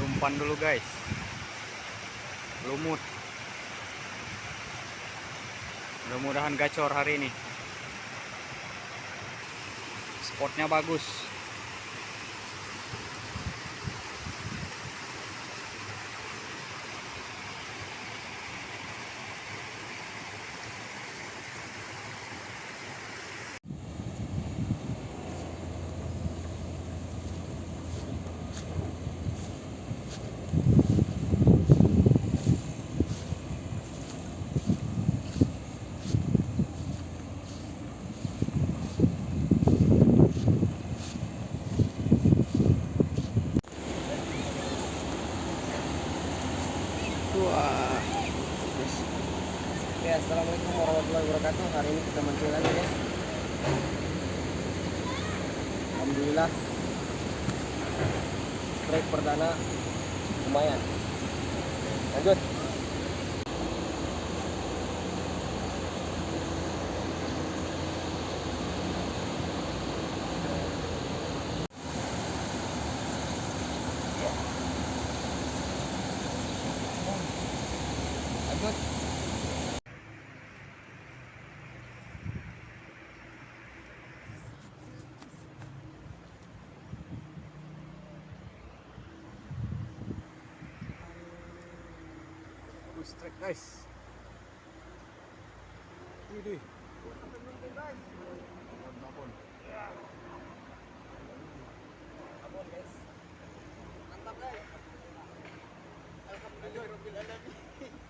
Umpan dulu guys. Lumut. Mudah-mudahan gacor hari ini. Spotnya bagus. Wah. Oke, assalamualaikum warahmatullahi wabarakatuh. Hari ini kita mancing lagi guys. Alhamdulillah. Strike perdana lumayan. Lanjut. Lanjut. Guys. Widih. Babon. Abon guys. Mantap guys. Alhamdulillah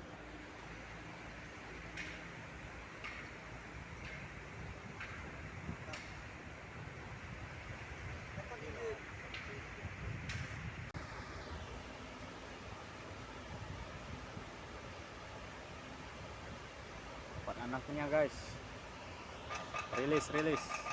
anaknya guys. Rilis, rilis.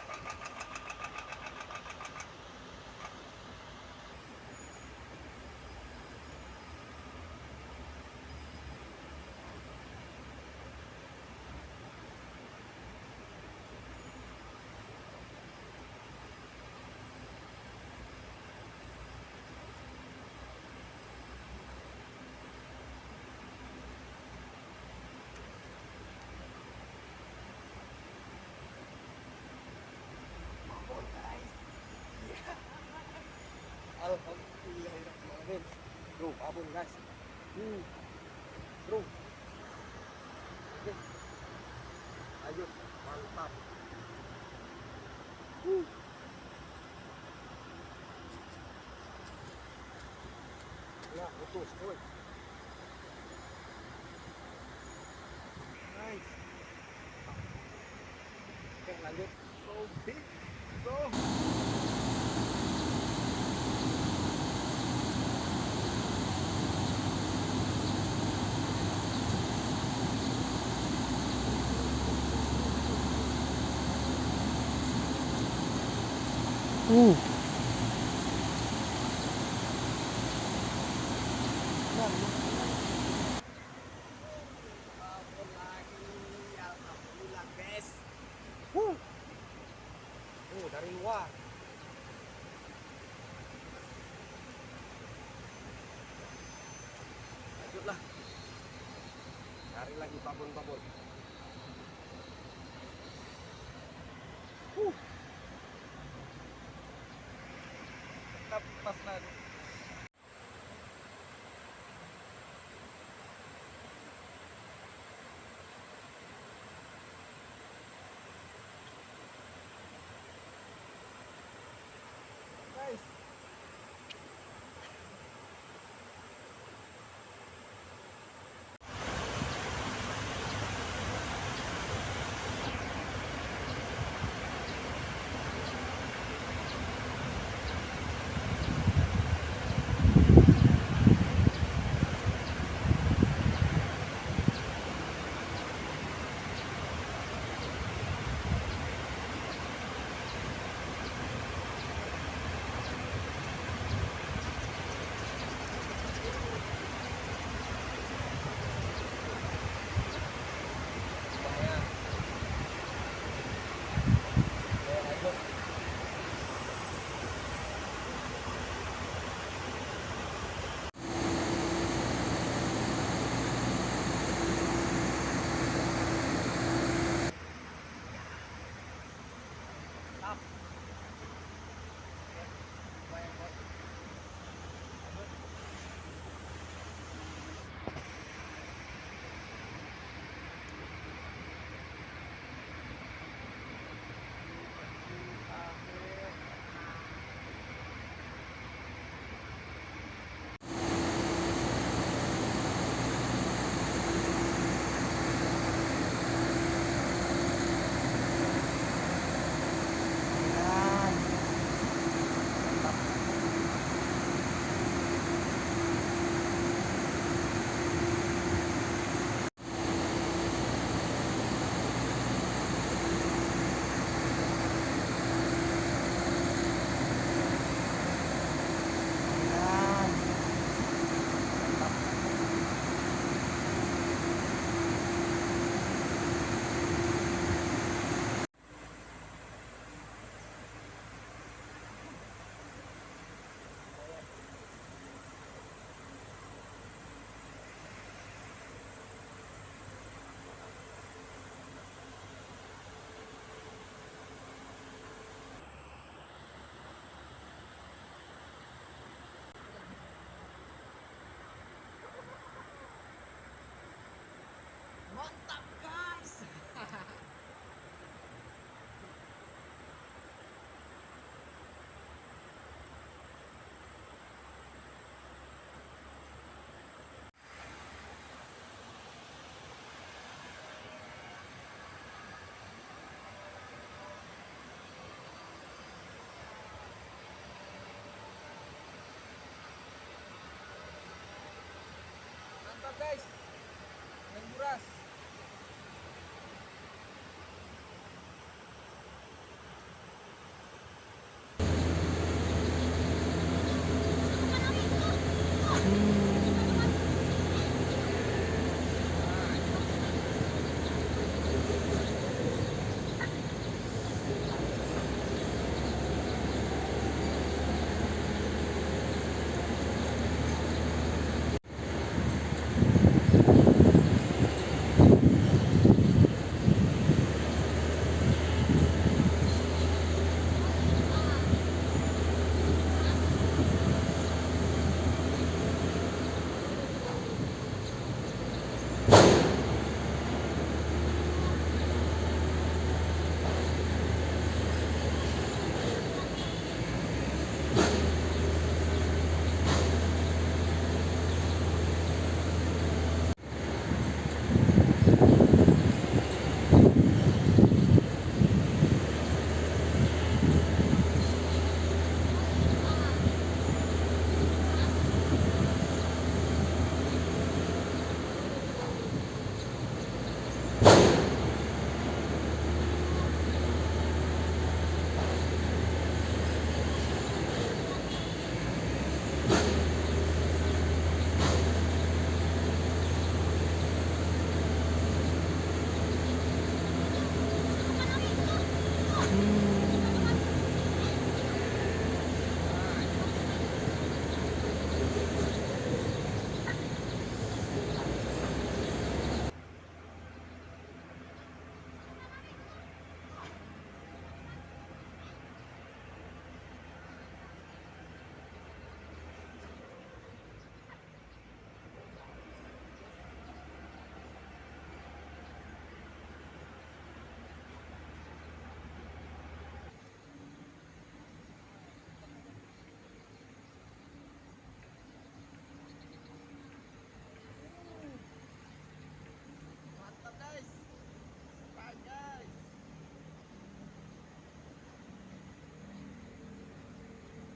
Alhamdulillahirrahmanirrahim. Bro, abon guys. Hmm. Bro. Lanjut. Mantap. Uh. Putus, woi. Nice. Oke, lanjut. So big, Uh. Dari luar. Lanjutlah. Cari lagi babon-babon. up personality. Guys. Main buras.